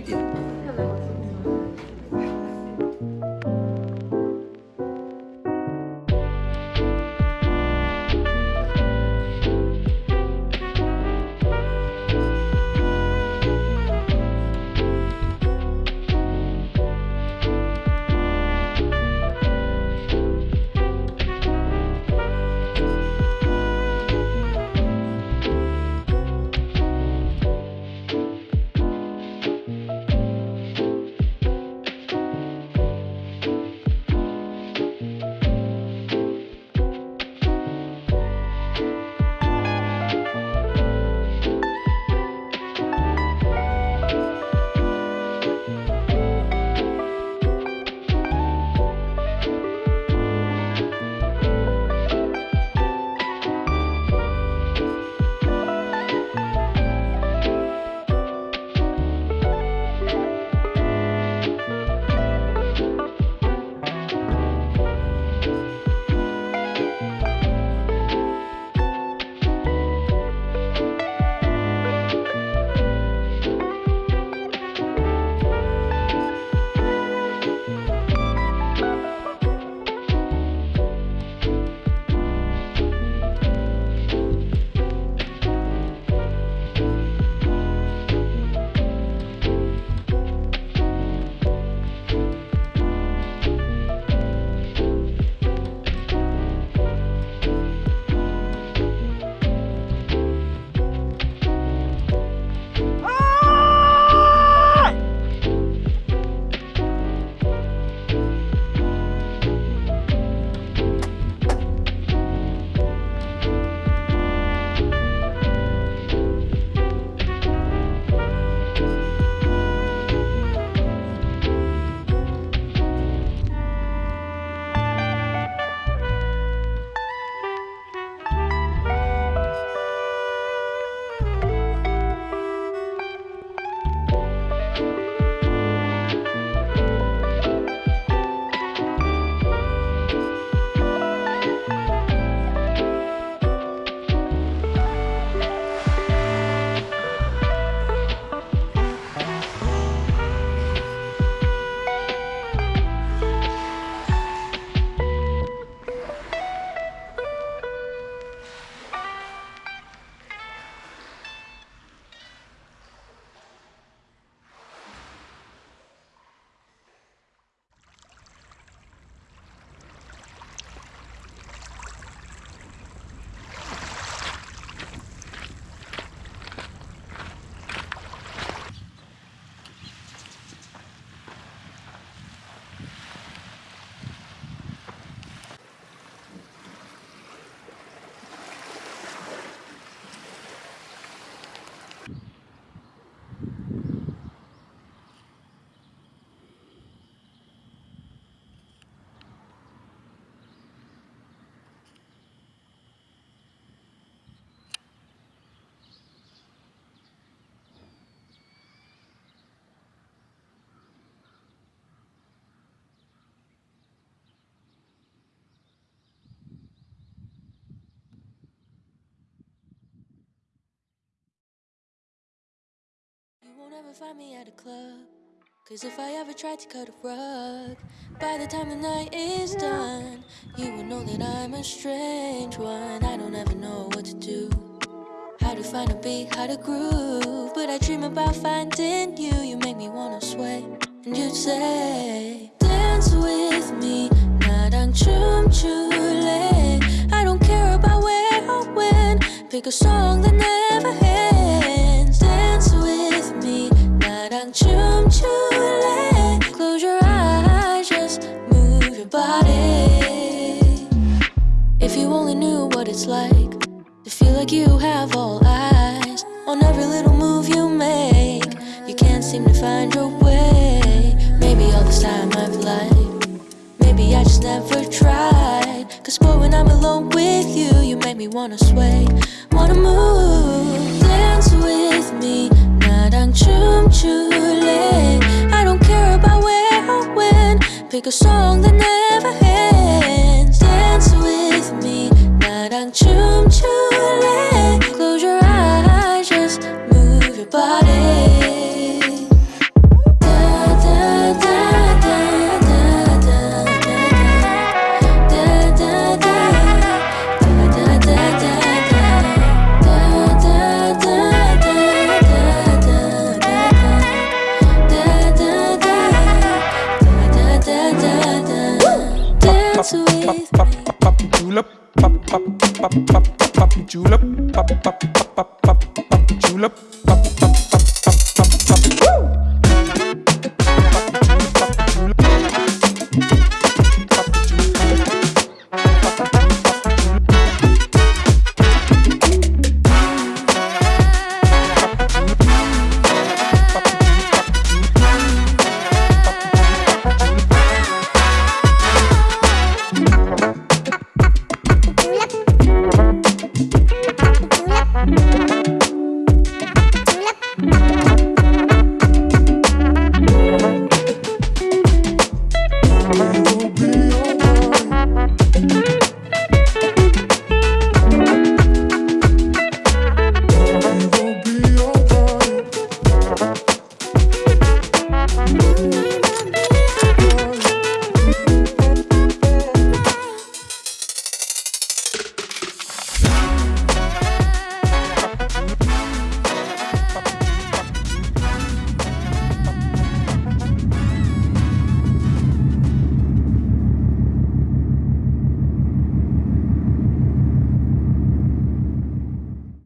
快 一点。won't ever find me at a club. Cause if I ever tried to cut a rug, by the time the night is done, you will know that I'm a strange one. I don't ever know what to do. How to find a beat, how to groove. But I dream about finding you. You make me wanna sway. And you'd say, Dance with me, 나랑 춤출래. I don't care about where or when. Pick a song that never ends. your body. If you only knew what it's like to feel like you have all eyes on every little move you make. You can't seem to find your way. Maybe all this time I've lied. Maybe I just never tried. Cause boy, when I'm alone with you, you make me wanna sway, wanna move. Dance with me, 나랑 춤출래. Pick a song that never ends. Dance with me, 나랑 춤